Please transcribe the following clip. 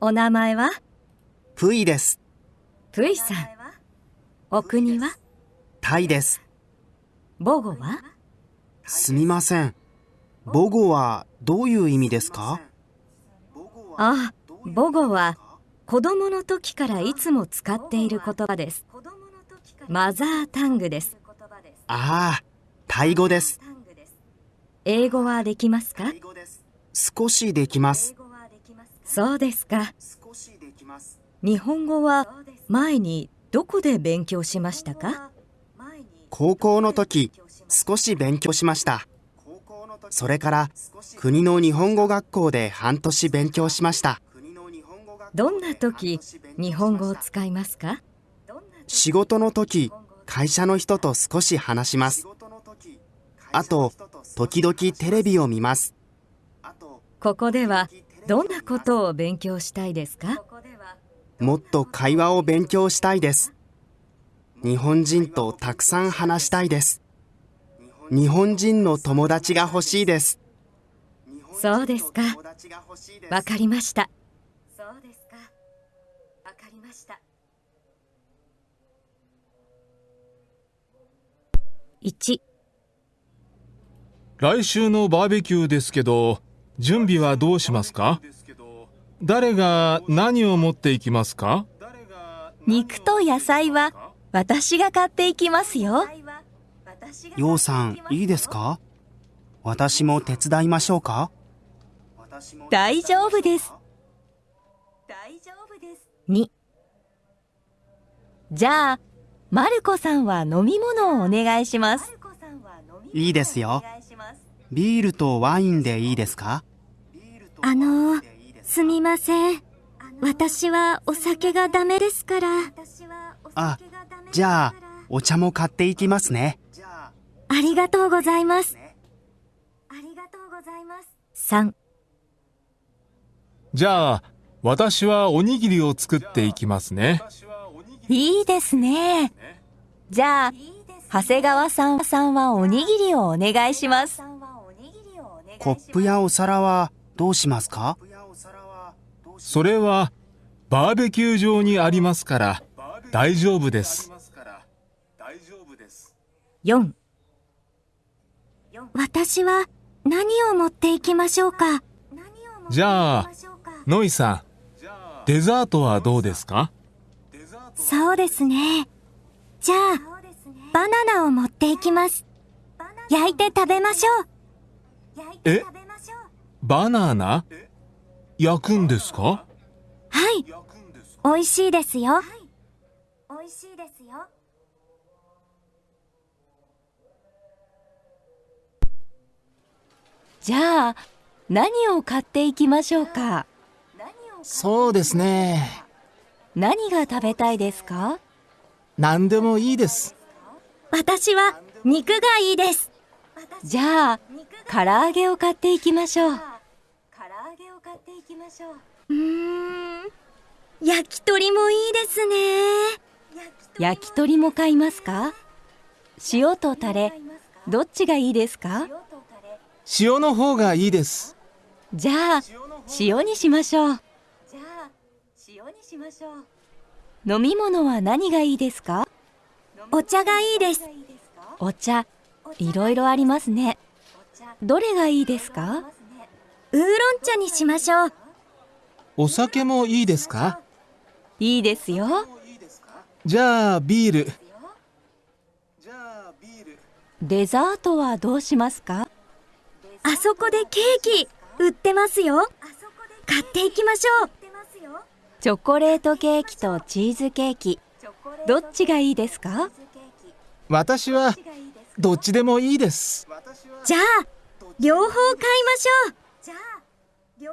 お名前は？プイです。プイさん。お国は？タイです。母語は？すみません。母語はどういう意味ですか？ああ、母語は子供の時からいつも使っている言葉です。マザータングです。ああ、タイ語です。英語はできますか？少しできます。そうですか。日本語は前にどこで勉強しましたか？高校の時、少し勉強しました。それから国の日本語学校で半年勉強しました。どんな時日本語を使いますか？仕事の時、会社の人と少し話します。あと、時々テレビを見ます。ここではどんなことを勉強したいですか？もっと会話を勉強したいです。日本人とたくさん話したいです。日本人の友達が欲しいです。そうですか。わかりました。そうですか。わかりました。1来週のバーベキューですけど準備はどうしますか？誰が何を持っていきますか？肉と野菜は私が買っていきますよ。ようさん、いいですか？私も手伝いましょうか？大丈夫です。2じゃあ、マルコさんは飲み物をお願いします。いいですよ。ビールとワインでいいですか？あのすみません私はお酒がダメですからあ、じゃあ、お茶も買っていきますね。ありがとうございます3じゃあ私はおにぎりを作っていきますねいいですね。じゃあ、長谷川さんさんはおにぎりをお願いします。コップやお皿はどうしますか？それはバーベキュー場にありますから大丈夫です。4私は何を持っていきましょうか？じゃあノイさんデザートはどうですか？そうですね。じゃあバナナを持っていきます。焼いて食べましょう。え？バナナ？焼くんですか？はい。美味しいですよ。美味しいですよ。じゃあ、何を買っていきましょうか？そうですね。何が食べたいですか？何でもいいです。私は肉がいいです。じゃあ、唐揚げを買っていきましょう。う。ーん。焼き鳥もいいですね。焼き鳥も。買いますか？塩とタレ、どっちがいいですか？塩の方がいいです。じゃあ、塩にしましょう。飲み物は何がいいですか？お茶がいいですお茶、いろいろありますね。どれがいいですか？ウーロン茶にしましょう。お酒もいいですか？いいですよ。じゃあビール。デザートはどうしますか？あそこでケーキ売ってますよ。買っていきましょう。チョコレートケーキとチーズケーキ、どっちがいいですか？私はどっちでもいいです。じゃあ両方買いましょうじ